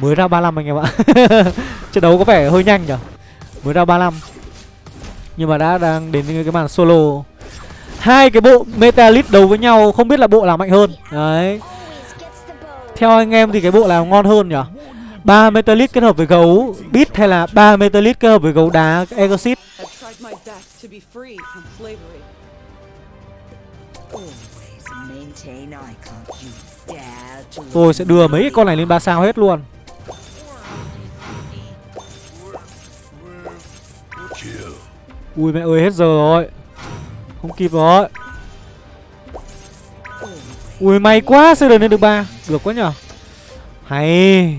Mới ra 35 anh em ạ. (laughs) Trận đấu có vẻ hơi nhanh nhở Mới ra 35 Nhưng mà đã đang đến cái màn solo. Hai cái bộ Metalit đấu với nhau, Không biết là bộ nào mạnh hơn. Đấy. Theo anh em thì cái bộ nào ngon hơn nhở ba Metalit kết hợp với gấu Beat hay là ba Metalit kết hợp với gấu đá Exit Tôi sẽ đưa mấy cái con này lên 3 sao hết luôn. Ui mẹ ơi hết giờ rồi Không kịp rồi Ui may quá Siren lên được ba, Được quá nhở Hay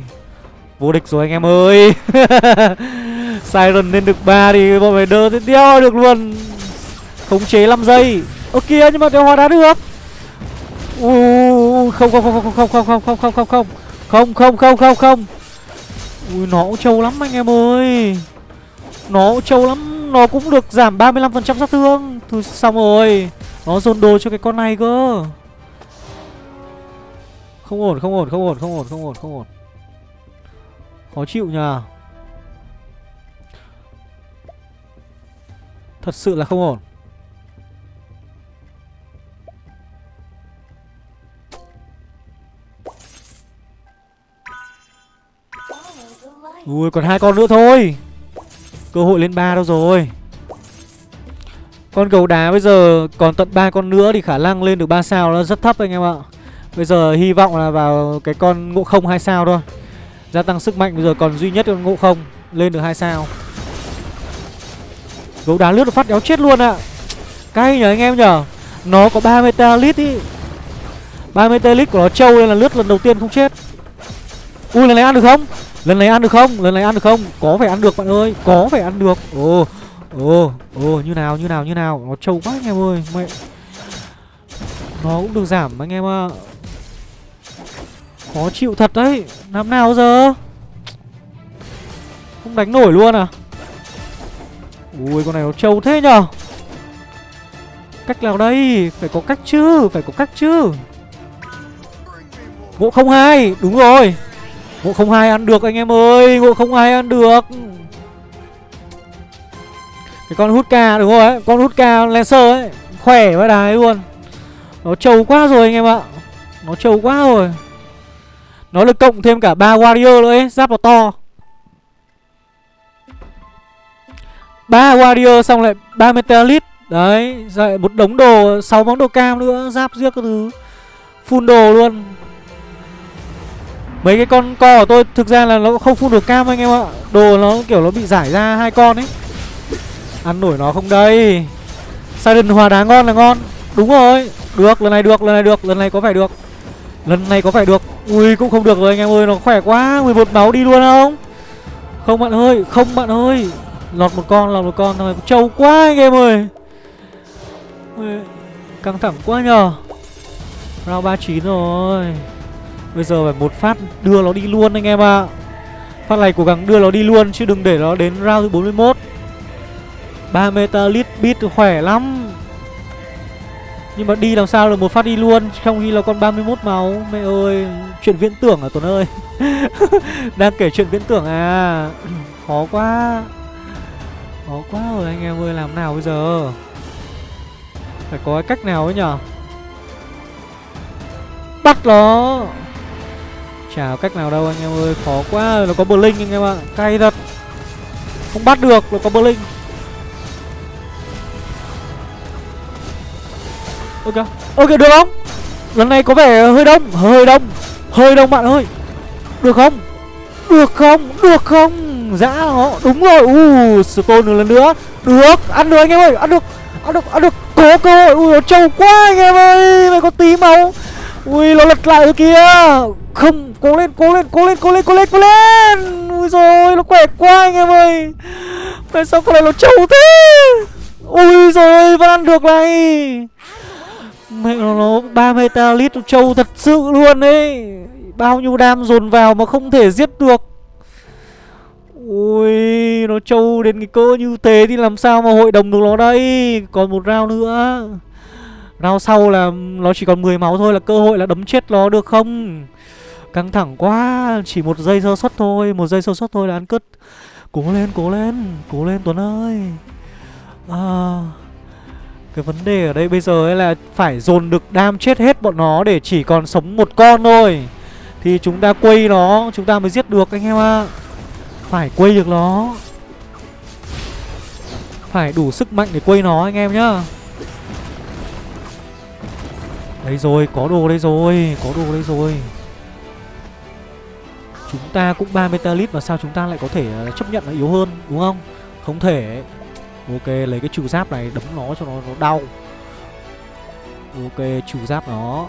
Vô địch rồi anh em ơi Siren lên được 3 thì bọn mày đơ tiếp theo được luôn Khống chế 5 giây Ơ kìa nhưng mà đeo hóa đá được Ui không không không không không không không không không không không không không không không Ui nó cũng trâu lắm anh em ơi Nó cũng trâu lắm nó cũng được giảm 35% sát thương. Thôi xong rồi. Nó dồn đồ cho cái con này cơ. Không ổn không ổn không ổn không ổn không ổn không ổn. Khó chịu nhờ. Thật sự là không ổn. Ui, còn hai con nữa thôi. Cơ hội lên ba đâu rồi. Con gấu đá bây giờ còn tận ba con nữa thì khả năng lên được 3 sao nó rất thấp anh em ạ. Bây giờ hy vọng là vào cái con ngộ không hai sao thôi. Gia tăng sức mạnh bây giờ còn duy nhất con ngộ không, Lên được hai sao. Gấu đá lướt được phát đéo chết luôn ạ. Cay nhờ anh em nhở Nó có 3 metalit ý. 3 metalit của nó trâu nên là lướt lần đầu tiên không chết. Ui, lần này ăn được không? Lần này ăn được không? Lần này ăn được không? Có phải ăn được, bạn ơi. Có phải ăn được. Ồ Ồ Ồ, như nào như nào như nào? Nó trâu quá anh em ơi. Mẹ. Nó cũng được giảm, anh em ạ. Khó chịu thật đấy. Làm nào giờ? Không đánh nổi luôn à? Ui, con này nó trâu thế nhở Cách nào đây? Phải có cách chứ, Phải có cách chứ. Bộ không hai, Đúng rồi. Ngộ không hai ăn được anh em ơi, Ngộ không hai ăn được. Cái con hút ca, đúng rồi ấy, Con hút ca Lancer ấy, Khỏe với đài luôn. Nó trâu quá rồi anh em ạ. Nó trâu quá rồi. Nó được cộng thêm cả ba warrior nữa ấy, Giáp nó to. Ba warrior xong lại ba metalit Đấy Rồi một đống đồ, sáu món đồ cam nữa, Giáp giết các thứ. Full đồ luôn. Mấy cái con co của tôi thực ra là nó không phun được cam anh em ạ. Đồ nó kiểu nó bị giải ra hai con ấy. Ăn nổi nó không đây. Silent hòa đá ngon là ngon. Đúng rồi. Được, lần này được, lần này được, lần này có phải được. Lần này có phải được. Ui, cũng không được rồi anh em ơi, nó khỏe quá. 11 máu đi luôn không Không bạn ơi, không bạn ơi. Lọt một con, lọt một con thôi Trâu quá anh em ơi. Căng thẳng quá nhờ. Round 39 rồi. Bây giờ phải một phát đưa nó đi luôn anh em ạ. À. Phát này cố gắng đưa nó đi luôn Chứ đừng để nó đến round thứ 41 3 metalit bit khỏe lắm. Nhưng mà đi làm sao được một phát đi luôn, Trong khi là con 31 máu. Mẹ ơi, Chuyện viễn tưởng à Tuấn ơi. (laughs) Đang kể chuyện viễn tưởng à. (clears throat) Khó quá. Khó quá rồi anh em ơi, Làm nào bây giờ? Phải có cái cách nào ấy nhở? Bắt nó. Chả có cách nào đâu anh em ơi, Khó quá, Nó có Blink anh em ạ, Cay thật. Không bắt được, Nó có Blink Ok Ok, được không? Lần này có vẻ hơi đông Hơi đông Hơi đông bạn ơi. Được không? Được không? Được không? Dã nó Đúng rồi. U, Stone một lần nữa. Được, Ăn được anh em ơi, Ăn được Ăn được Ăn được. Có cơ hội, Ui, nó trâu quá anh em ơi. Mày có tí máu. Ui, nó lật lại rồi kìa. Không Cố lên cố lên cố lên cố lên cố lên cố lên. Ui rồi nó khỏe quá anh em ơi. Tại sao con này nó trâu thế? Ui rồi vẫn ăn được này. Mẹ nó, nó 3 metalit nó trâu thật sự luôn đấy Bao nhiêu đam dồn vào mà không thể giết được. Ui Nó trâu đến cái cỡ như thế Thì làm sao mà hội đồng được nó đây? Còn một round nữa. Round sau là nó chỉ còn 10 máu thôi Là cơ hội là đấm chết nó được không? Căng thẳng quá Chỉ một giây sơ suất thôi Một giây sơ suất thôi là ăn cứt. Cố lên cố lên Cố lên Tuấn ơi. À cái vấn đề ở đây bây giờ ấy là phải dồn được đam chết hết bọn nó để chỉ còn sống một con thôi. Thì chúng ta quay nó, chúng ta mới giết được anh em ạ. Phải quay được nó. Phải đủ sức mạnh để quay nó anh em nhá. Đây rồi, có đồ đây rồi, có đồ đây rồi. Chúng ta cũng 3 metalit mà sao chúng ta lại có thể ờ, chấp nhận nó yếu hơn đúng không? Không thể Ok, lấy cái trừ giáp này đấm nó cho nó, nó đau. Ok, trừ giáp nó.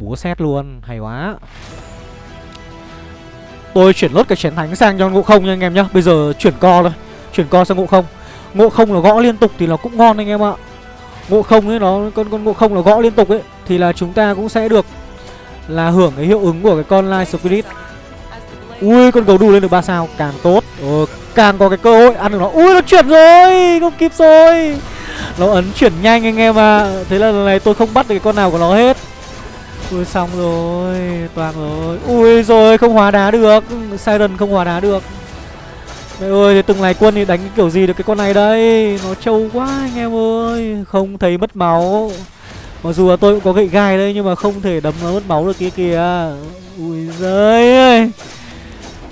Búa xét luôn, hay quá. Tôi chuyển lốt cái chén thánh sang cho ngộ không nha anh em nhá. Bây giờ chuyển co thôi. Chuyển co sang ngộ không. Ngộ không là gõ liên tục thì nó cũng ngon anh em ạ. Ngộ không ấy nó con con ngộ không là gõ liên tục ấy Thì là chúng ta cũng sẽ được là hưởng cái hiệu ứng của cái con Light Spirit. Ui con gấu đù lên được 3 sao Càng tốt. Ờ, Càng có cái cơ hội ăn được nó. Ui nó chuyển rồi Không kịp rồi. Nó ấn chuyển nhanh anh em à Thế là lần này tôi không bắt được cái con nào của nó hết. Ui xong rồi Toàn rồi. Ui rồi không hóa đá được. Siren không hóa đá được. Mẹ ơi, thế từng này quân thì đánh kiểu gì được cái con này đây? Nó trâu quá anh em ơi. Không thấy mất máu. Mặc dù là tôi cũng có gậy gai đây Nhưng mà không thể đấm nó mất máu được kia kìa. Ui giời ơi.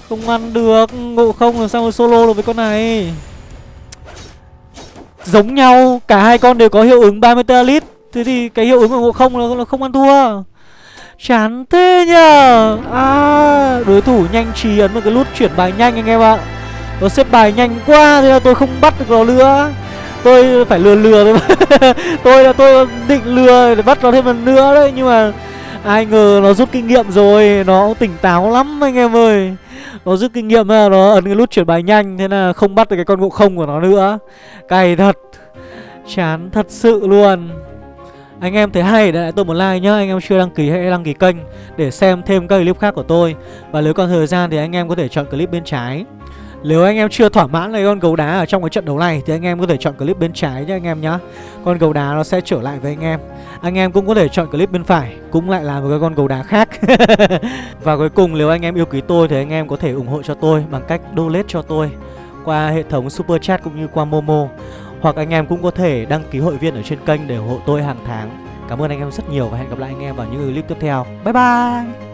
Không ăn được Ngộ không làm sao mà solo được với con này? Giống nhau Cả hai con đều có hiệu ứng 30 lít. Thế thì cái hiệu ứng của ngộ không là, là không ăn thua. Chán thế nhờ. À Đối thủ nhanh trí ấn một cái nút chuyển bài nhanh anh em ạ. Nó xếp bài nhanh quá Thế là tôi không bắt được nó nữa. Tôi phải lừa lừa thôi (laughs) Tôi là, tôi định lừa để bắt nó thêm lần nữa đấy, Nhưng mà Ai ngờ nó rút kinh nghiệm rồi, Nó tỉnh táo lắm anh em ơi. Nó rút kinh nghiệm là nó ấn cái nút chuyển bài nhanh, Thế là không bắt được cái con ngộ không của nó nữa. Cày thật, Chán thật sự luôn. Anh em thấy hay để lại tôi một like nhá, Anh em chưa đăng ký hãy đăng ký kênh Để xem thêm các clip khác của tôi. Và nếu còn thời gian thì anh em có thể chọn clip bên trái. Nếu anh em chưa thỏa mãn với con gấu đá ở trong cái trận đấu này Thì anh em có thể chọn clip bên trái nhá anh em nhá. Con gấu đá nó sẽ trở lại với anh em. Anh em cũng có thể chọn clip bên phải, Cũng lại là một cái con gấu đá khác. (laughs) Và cuối cùng nếu anh em yêu quý tôi Thì anh em có thể ủng hộ cho tôi bằng cách donate cho tôi Qua hệ thống super chat cũng như qua Momo. Hoặc anh em cũng có thể đăng ký hội viên ở trên kênh để ủng hộ tôi hàng tháng. Cảm ơn anh em rất nhiều và hẹn gặp lại anh em vào những clip tiếp theo. Bye bye!